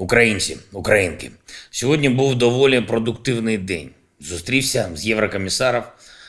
Українці, українки, сьогодні був доволі продуктивний день. Зустрівся з єврокомісаром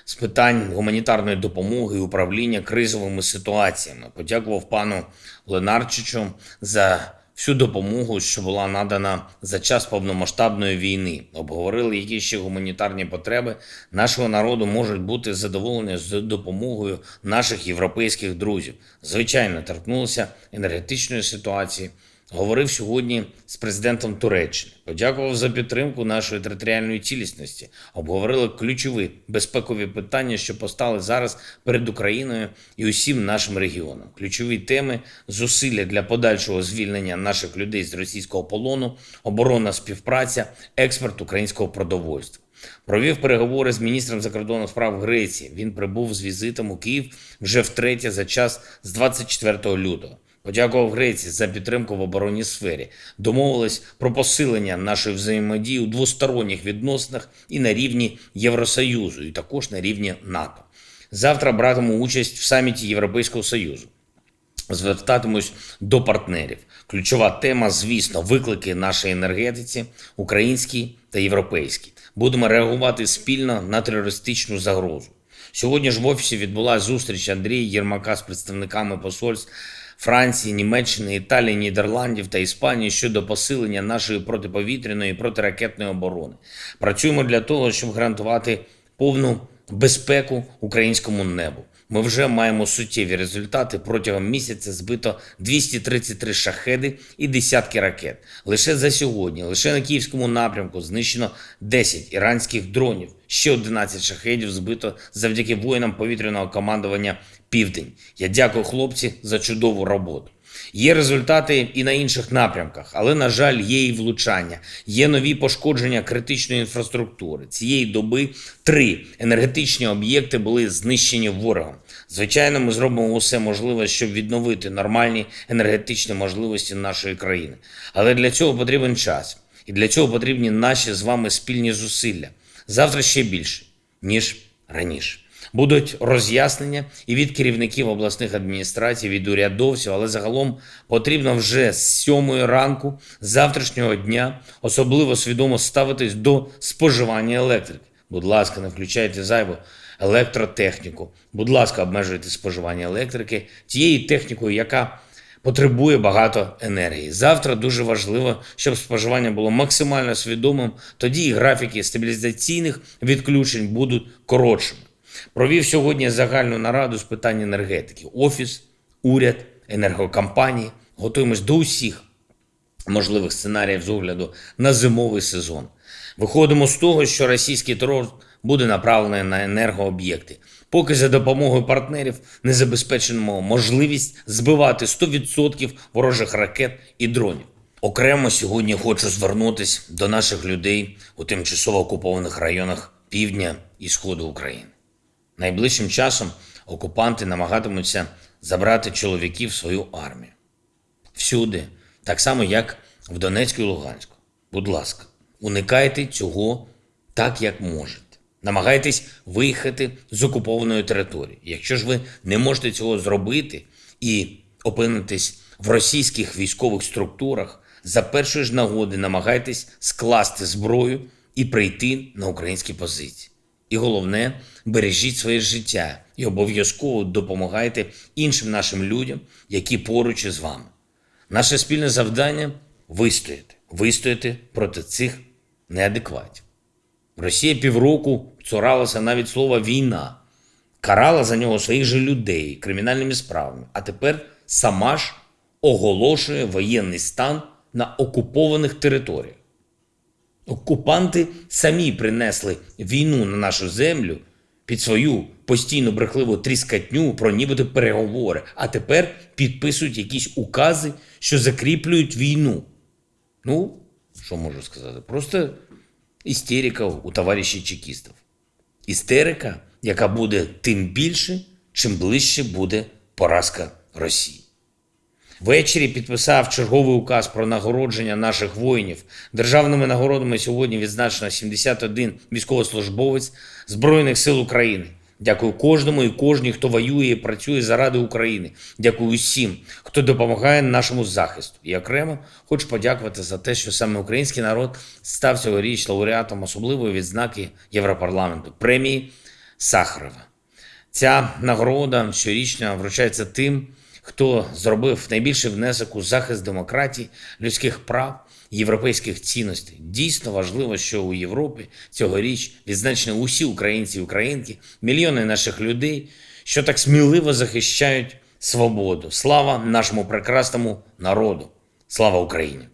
з питань гуманітарної допомоги і управління кризовими ситуаціями. Подякував пану Ленарчичу за всю допомогу, що була надана за час повномасштабної війни. Обговорили, які ще гуманітарні потреби нашого народу можуть бути задоволені з допомогою наших європейських друзів. Звичайно, торкнулися енергетичної ситуації. Говорив сьогодні з президентом Туреччини. Подякував за підтримку нашої територіальної цілісності. Обговорили ключові безпекові питання, що постали зараз перед Україною і усім нашим регіонам. Ключові теми зусилля для подальшого звільнення наших людей з російського полону, оборонна співпраця, експорт українського продовольства. Провів переговори з міністром закордонних справ Греції. Він прибув з візитом у Київ вже втретє за час з 24 лютого. Подякував Греції за підтримку в оборонній сфері. Домовились про посилення нашої взаємодії у двосторонніх відносинах і на рівні Євросоюзу, і також на рівні НАТО. Завтра братиму участь в саміті Європейського Союзу. Звертатимусь до партнерів. Ключова тема, звісно, виклики нашої енергетиці, українській та європейській. Будемо реагувати спільно на терористичну загрозу. Сьогодні ж в офісі відбулася зустріч Андрія Єрмака з представниками посольств Франції, Німеччини, Італії, Нідерландів та Іспанії щодо посилення нашої протиповітряної і протиракетної оборони. Працюємо для того, щоб гарантувати повну безпеку українському небу. Ми вже маємо суттєві результати. Протягом місяця збито 233 шахеди і десятки ракет. Лише за сьогодні, лише на київському напрямку знищено 10 іранських дронів. Ще 11 шахедів збито завдяки воїнам повітряного командування Південь. Я дякую хлопці за чудову роботу. Є результати і на інших напрямках, але, на жаль, є і влучання, є нові пошкодження критичної інфраструктури. Цієї доби три енергетичні об'єкти були знищені ворогом. Звичайно, ми зробимо усе можливе, щоб відновити нормальні енергетичні можливості нашої країни. Але для цього потрібен час, і для цього потрібні наші з вами спільні зусилля. Завтра ще більше, ніж раніше. Будуть роз'яснення і від керівників обласних адміністрацій, від урядовців, але загалом потрібно вже з сьомої ранку завтрашнього дня особливо свідомо ставитись до споживання електрики. Будь ласка, не включайте зайву електротехніку. Будь ласка, обмежуйте споживання електрики тією технікою, яка потребує багато енергії. Завтра дуже важливо, щоб споживання було максимально свідомим. Тоді і графіки стабілізаційних відключень будуть коротшими. Провів сьогодні загальну нараду з питань енергетики. Офіс, уряд, енергокомпанії. Готуємось до усіх можливих сценаріїв з огляду на зимовий сезон. Виходимо з того, що російський терор буде направлений на енергооб'єкти. Поки за допомогою партнерів не забезпечимо можливість збивати 100% ворожих ракет і дронів. Окремо сьогодні хочу звернутися до наших людей у тимчасово окупованих районах півдня і сходу України. Найближчим часом окупанти намагатимуться забрати чоловіків в свою армію. Всюди, так само, як в Донецьку і Луганську. Будь ласка, уникайте цього так, як можете. Намагайтесь виїхати з окупованої території. Якщо ж ви не можете цього зробити і опинитесь в російських військових структурах, за першої ж нагоди намагайтесь скласти зброю і прийти на українські позиції. І головне, бережіть своє життя і обов'язково допомагайте іншим нашим людям, які поруч із вами. Наше спільне завдання вистояти, вистояти проти цих неадекватів. Росія півроку цуралася навіть слова війна, карала за нього своїх же людей кримінальними справами, а тепер сама ж оголошує воєнний стан на окупованих територіях. Окупанти самі принесли війну на нашу землю під свою постійну брехливу тріскатню про нібито переговори, а тепер підписують якісь укази, що закріплюють війну. Ну, що можу сказати? Просто істерика у товаришів чекістів. Істерика, яка буде тим більше, чим ближче буде поразка Росії. Ввечері підписав черговий указ про нагородження наших воїнів. Державними нагородами сьогодні відзначено 71 військовослужбовець Збройних сил України, Дякую кожному і кожній, хто воює і працює заради України. Дякую усім, хто допомагає нашому захисту. І окремо хочу подякувати за те, що саме український народ став цьогоріч лауреатом особливої відзнаки Європарламенту премії Сахарова. Ця нагорода щорічно вручається тим, хто зробив найбільший внесок у захист демократії, людських прав, європейських цінностей. Дійсно важливо, що у Європі цьогоріч відзначені усі українці і українки, мільйони наших людей, що так сміливо захищають свободу. Слава нашому прекрасному народу! Слава Україні!